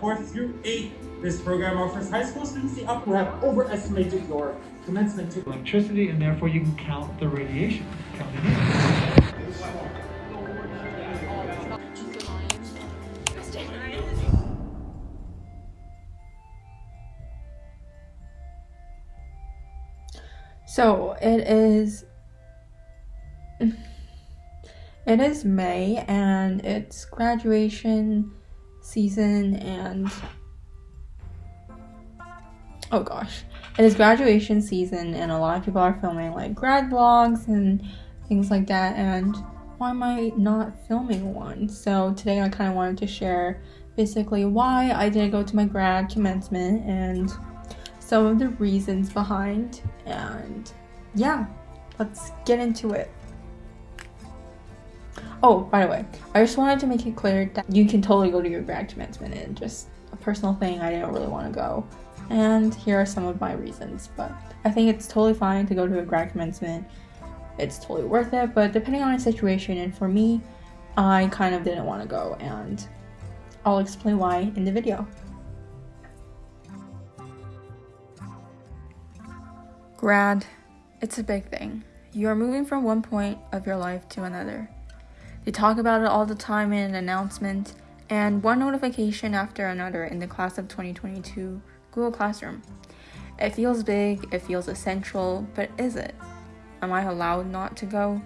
4th through 8th. This program offers high school students the up who have overestimated your commencement to electricity and therefore you can count the radiation in. So it is it is May and it's graduation season and oh gosh it is graduation season and a lot of people are filming like grad vlogs and things like that and why am I not filming one? So today I kind of wanted to share basically why I didn't go to my grad commencement and some of the reasons behind and yeah let's get into it Oh, by the way, I just wanted to make it clear that you can totally go to your grad commencement and just a personal thing. I didn't really want to go. And here are some of my reasons. But I think it's totally fine to go to a grad commencement. It's totally worth it. But depending on the situation, and for me, I kind of didn't want to go. And I'll explain why in the video. Grad, it's a big thing. You are moving from one point of your life to another. They talk about it all the time in an announcement, and one notification after another in the class of 2022 Google Classroom. It feels big, it feels essential, but is it? Am I allowed not to go?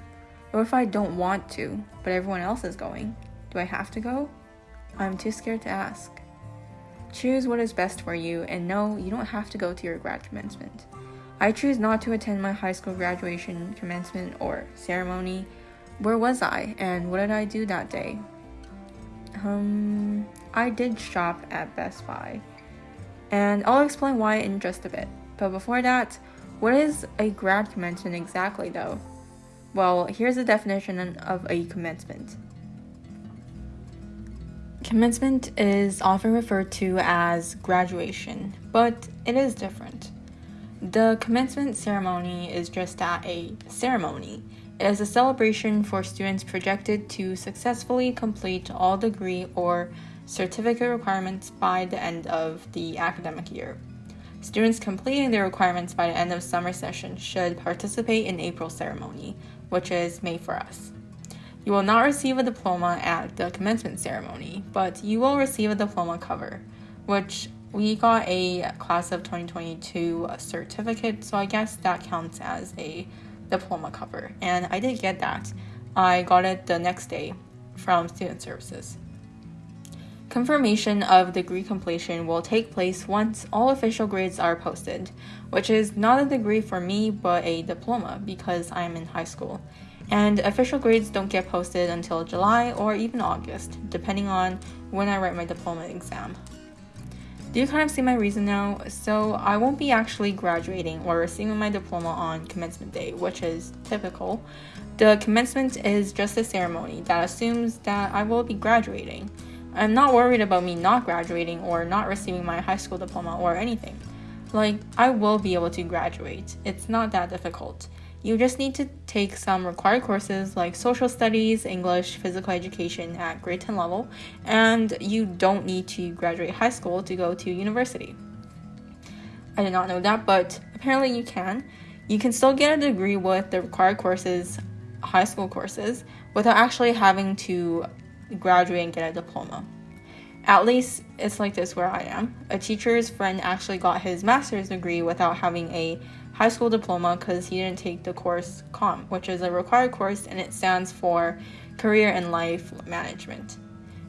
Or if I don't want to, but everyone else is going, do I have to go? I'm too scared to ask. Choose what is best for you, and no, you don't have to go to your grad commencement. I choose not to attend my high school graduation commencement or ceremony where was I and what did I do that day? Um, I did shop at Best Buy. And I'll explain why in just a bit. But before that, what is a grad commencement exactly though? Well, here's the definition of a commencement. Commencement is often referred to as graduation, but it is different. The commencement ceremony is just that a ceremony is a celebration for students projected to successfully complete all degree or certificate requirements by the end of the academic year. Students completing their requirements by the end of summer session should participate in April ceremony, which is May for us. You will not receive a diploma at the commencement ceremony, but you will receive a diploma cover, which we got a class of 2022 certificate, so I guess that counts as a diploma cover, and I did get that. I got it the next day from Student Services. Confirmation of degree completion will take place once all official grades are posted, which is not a degree for me but a diploma because I'm in high school. And official grades don't get posted until July or even August, depending on when I write my diploma exam. Do you kind of see my reason now? So I won't be actually graduating or receiving my diploma on commencement day, which is typical. The commencement is just a ceremony that assumes that I will be graduating. I'm not worried about me not graduating or not receiving my high school diploma or anything. Like, I will be able to graduate. It's not that difficult. You just need to take some required courses like social studies, English, physical education at grade 10 level, and you don't need to graduate high school to go to university. I did not know that, but apparently you can. You can still get a degree with the required courses, high school courses, without actually having to graduate and get a diploma. At least it's like this where I am. A teacher's friend actually got his master's degree without having a high school diploma because he didn't take the course CALM, which is a required course and it stands for Career and Life Management.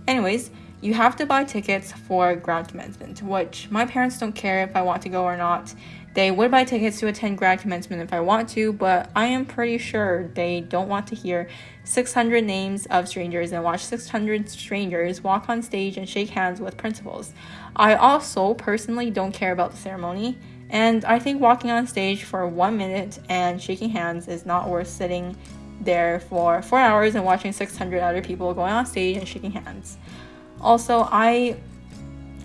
Anyways, you have to buy tickets for grad commencement, which my parents don't care if I want to go or not. They would buy tickets to attend grad commencement if I want to, but I am pretty sure they don't want to hear 600 names of strangers and watch 600 strangers walk on stage and shake hands with principals. I also personally don't care about the ceremony and I think walking on stage for one minute and shaking hands is not worth sitting there for four hours and watching 600 other people going on stage and shaking hands. Also, I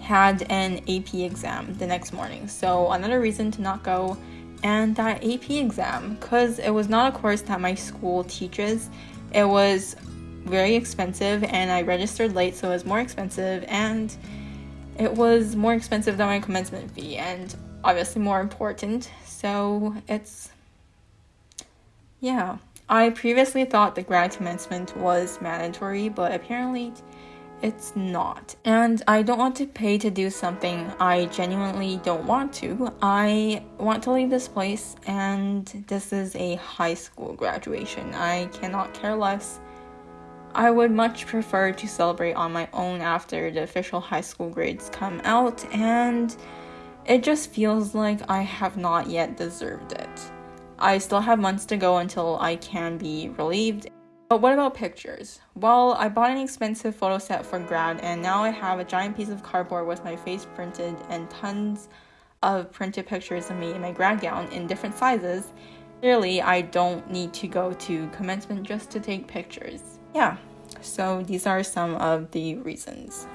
had an AP exam the next morning, so another reason to not go. And that AP exam, because it was not a course that my school teaches, it was very expensive, and I registered late, so it was more expensive, and it was more expensive than my commencement fee and obviously more important. So it's, yeah. I previously thought the grad commencement was mandatory, but apparently it's not. And I don't want to pay to do something I genuinely don't want to. I want to leave this place, and this is a high school graduation. I cannot care less. I would much prefer to celebrate on my own after the official high school grades come out, and it just feels like I have not yet deserved it. I still have months to go until I can be relieved. But what about pictures? Well, I bought an expensive photo set for grad, and now I have a giant piece of cardboard with my face printed and tons of printed pictures of me in my grad gown in different sizes. Clearly, I don't need to go to commencement just to take pictures. Yeah, so these are some of the reasons.